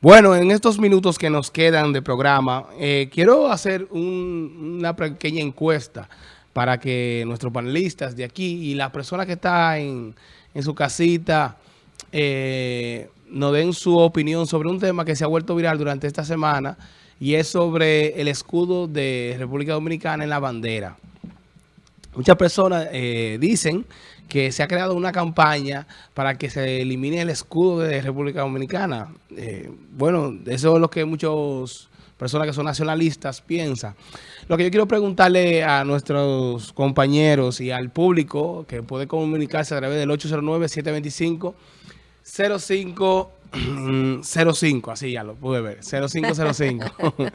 Bueno, en estos minutos que nos quedan de programa, eh, quiero hacer una pequeña encuesta para que nuestros panelistas de aquí y la persona que está en, su casita eh, nos den su opinión sobre un tema que se ha vuelto viral durante esta semana y es sobre el escudo de República Dominicana en la bandera. Muchas personas eh, dicen que se ha creado una campaña para que se elimine el escudo de República Dominicana. Eh, bueno, eso es lo que muchas personas que son nacionalistas piensan. Lo que yo quiero preguntarle a nuestros compañeros y al público que puede comunicarse a través del 809-725-0505, así ya lo pude ver, 0505.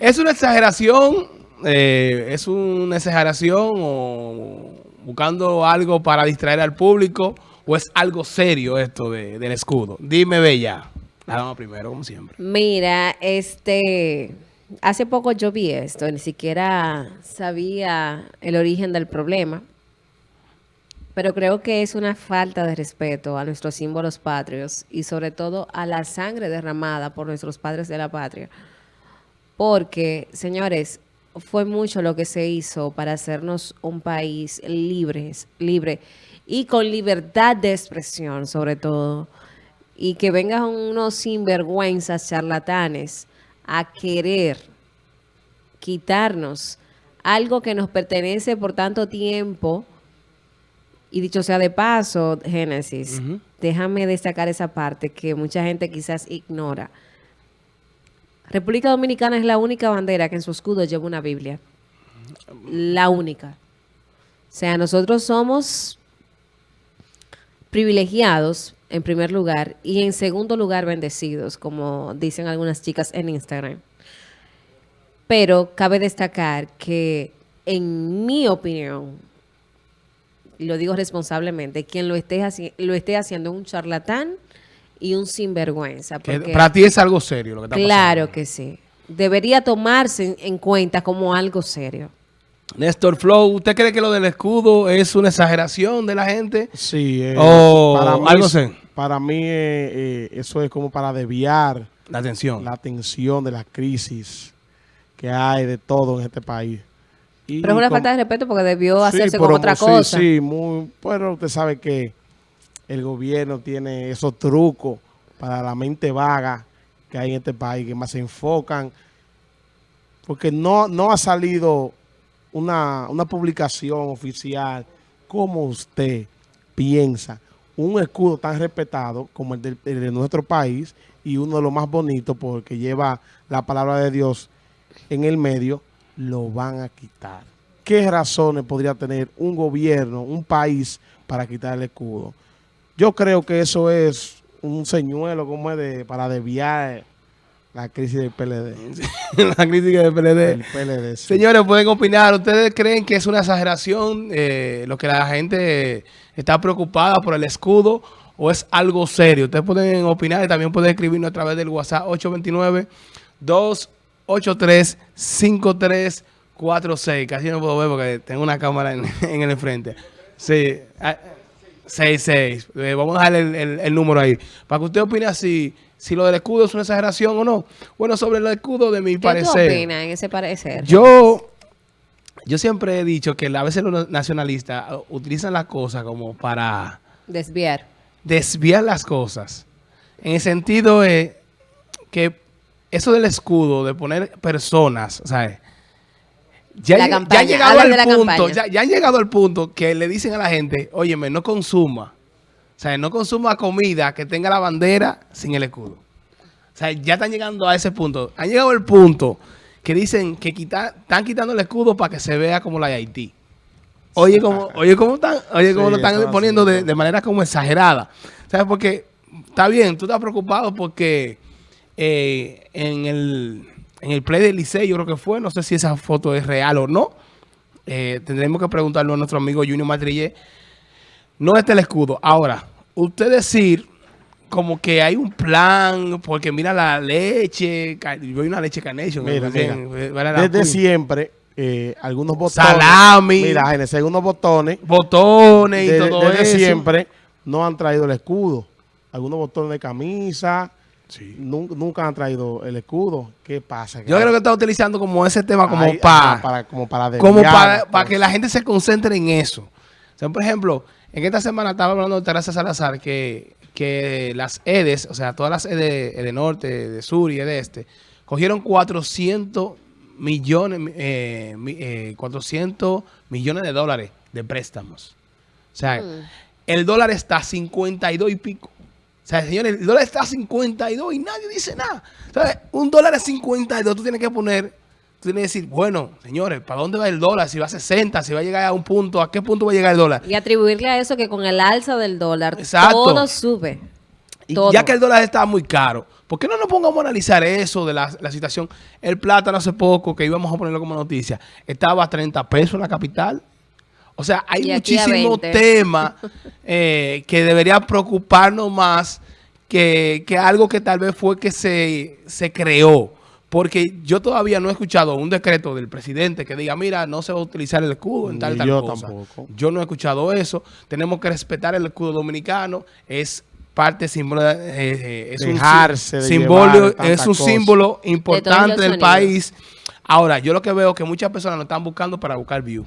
es una exageración eh, ¿es una exageración o buscando algo para distraer al público o es algo serio esto del escudo? Dime, Bella. La dama primero, como siempre. Mira, este... Hace poco yo vi esto, ni siquiera sabía el origen del problema, pero creo que es una falta de respeto a nuestros símbolos patrios y sobre todo a la sangre derramada por nuestros padres de la patria. Porque, señores, fue mucho lo que se hizo para hacernos un país libres, libre y con libertad de expresión sobre todo. Y que vengan unos sinvergüenzas charlatanes a querer quitarnos algo que nos pertenece por tanto tiempo. Y dicho sea de paso, Génesis, déjame destacar esa parte que mucha gente quizás ignora. República Dominicana es la única bandera que en su escudo lleva una Biblia. La única. O sea, nosotros somos privilegiados en primer lugar y en segundo lugar bendecidos, como dicen algunas chicas en Instagram. Pero cabe destacar que en mi opinión, y lo digo responsablemente, quien lo esté, lo esté haciendo es un charlatán y un sinvergüenza. Para ti es algo serio lo que está pasando. Claro que sí. Debería tomarse en, cuenta como algo serio. Néstor Flow, ¿usted cree que lo del escudo es una exageración de la gente? Sí. Eh, o para mí, algo sé. Para mí eh, eh, eso es como para desviar la atención. La atención de la crisis que hay de todo en este país. Pero es una falta de respeto porque debió hacerse con otra cosa. Sí, muy, bueno, usted sabe que el gobierno tiene esos trucos para la mente vaga que hay en este país, que más se enfocan, porque no, no ha salido una, publicación oficial como usted piensa un escudo tan respetado como el de, el de, nuestro país y uno de los más bonitos porque lleva la palabra de Dios en el medio, lo van a quitar. ¿Qué razones podría tener un gobierno, un país para quitar el escudo? Yo creo que eso es un señuelo como es de, para desviar la crisis del PLD. la crisis del PLD. Señores, pueden opinar. ¿Ustedes creen que es una exageración eh, lo que la gente está preocupada por el escudo o es algo serio? Ustedes pueden opinar y también pueden escribirnos a través del WhatsApp 829-283-5346. Casi no puedo ver porque tengo una cámara en, en el frente. Sí. Ah, 66. Eh, vamos a dejar el, número ahí. Para que usted opine si, si lo del escudo es una exageración o no. Bueno, sobre el escudo de mi parecer. ¿Qué opina en ese parecer? Yo, yo siempre he dicho que a veces los nacionalistas utilizan las cosas como para... Desviar. Desviar las cosas. En el sentido de que eso del escudo, de poner personas, ¿sabes? Ya, han llegado al punto, ya, han llegado al punto que le dicen a la gente, óyeme, no consuma. O sea, no consuma comida que tenga la bandera sin el escudo. O sea, ya están llegando a ese punto. Han llegado al punto que dicen que están quitando el escudo para que se vea como la de Haití. Oye, como, oye, cómo están, oye, cómo lo están poniendo de, de, manera como exagerada. ¿Sabes? Porque está bien, tú estás preocupado porque eh, en el en el play del Licey, yo creo que fue, no sé si esa foto es real o no. Eh, tendremos que preguntarlo a nuestro amigo Junior Matrillé. No está el escudo. Ahora, usted decir como que hay un plan, porque mira la leche, voy una leche Carnation. Mira, mira. Desde siempre, eh, algunos botones. Salami. Mira, en el segundo botones. Botones y todo desde siempre no han traído el escudo. Algunos botones de camisa. Sí. Nunca, han traído el escudo. ¿Qué pasa? Yo creo que está utilizando como ese tema como para, para, como para, como para, para que la gente se concentre en eso. O sea, por ejemplo, en esta semana estaba hablando de Teresa Salazar que, que las EDES, o sea, todas las EDE, EDE Norte, de Sur y EDE Este, cogieron 400 millones, eh, 400 eh, millones de dólares de préstamos. O sea, mm. el dólar está a 52 y pico. O sea, señores, el dólar está a 52 y nadie dice nada. O sea, un dólar a 52, tú tienes que poner, tú tienes que decir, bueno, señores, ¿para dónde va el dólar? Si va a 60, si va a llegar a un punto, ¿a qué punto va a llegar el dólar? Y atribuirle a eso que con el alza del dólar todo sube. Y ya que el dólar está muy caro, ¿por qué no nos pongamos a analizar eso de la, situación? El plátano hace poco, que íbamos a ponerlo como noticia, estaba a 30 pesos en la capital. O sea, hay muchísimos temas eh, que debería preocuparnos más que, algo que tal vez fue que se, se creó. Porque yo todavía no he escuchado un decreto del presidente que diga, mira, no se va a utilizar el escudo en tal, tal yo Tampoco. Yo no he escuchado eso. Tenemos que respetar el escudo dominicano. Es parte símbolo eh, eh, es, un, símbolo, es un símbolo importante del país. Ahora, yo lo que veo es que muchas personas lo están buscando para buscar view.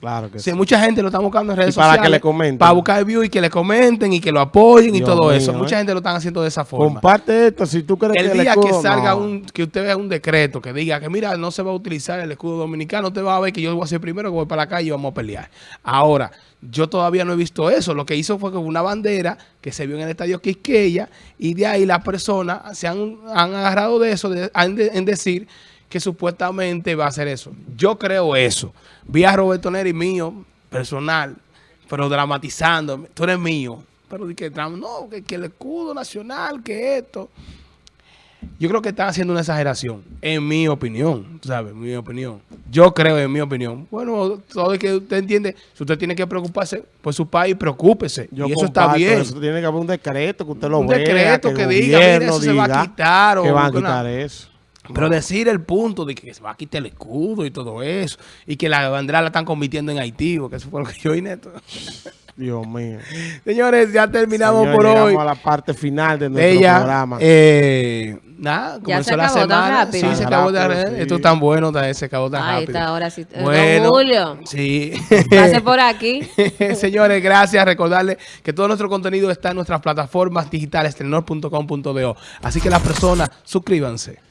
Claro que sí. mucha gente lo está buscando en redes para sociales. que le comenten. Para buscar view y que le comenten y que lo apoyen y todo eso. Mucha ¿eh? gente lo están haciendo de esa forma. Comparte esto si tú crees el que día que salga un, que usted vea un decreto que diga que mira, no se va a utilizar el escudo dominicano, usted va a ver que yo voy a ser primero que voy para la calle y vamos a pelear. Ahora, yo todavía no he visto eso. Lo que hizo fue que una bandera que se vio en el estadio Quisqueya y de ahí las personas se han, agarrado de eso en decir que supuestamente va a hacer eso. Yo creo eso. Vi a Roberto Neri mío, personal, pero dramatizando. Tú eres mío. Pero que no, que, el escudo nacional, que esto. Yo creo que están haciendo una exageración, en mi opinión, ¿sabes? Mi opinión. Yo creo, en mi opinión. Bueno, todo el que usted entiende, si usted tiene que preocuparse por su país, preocúpese. y eso está bien. Eso tiene que haber un decreto que usted lo vea. Un decreto que, diga, mire, eso se va a quitar. O que va a quitar eso. Pero decir el punto de que se va a quitar el escudo y todo eso, y que la bandera la están convirtiendo en Haití, porque eso fue lo que yo vi neto. Dios mío. Señores, ya terminamos por hoy. a la parte final de nuestro programa. Eh, nada, comenzó la semana. Sí, se acabó de Esto es tan bueno, se acabó tan Ahí rápido. está, ahora sí. Bueno, Julio. Sí. Pase por aquí. Señores, gracias. Recordarles que todo nuestro contenido está en nuestras plataformas digitales, telenor.com.do. Así que las personas, suscríbanse.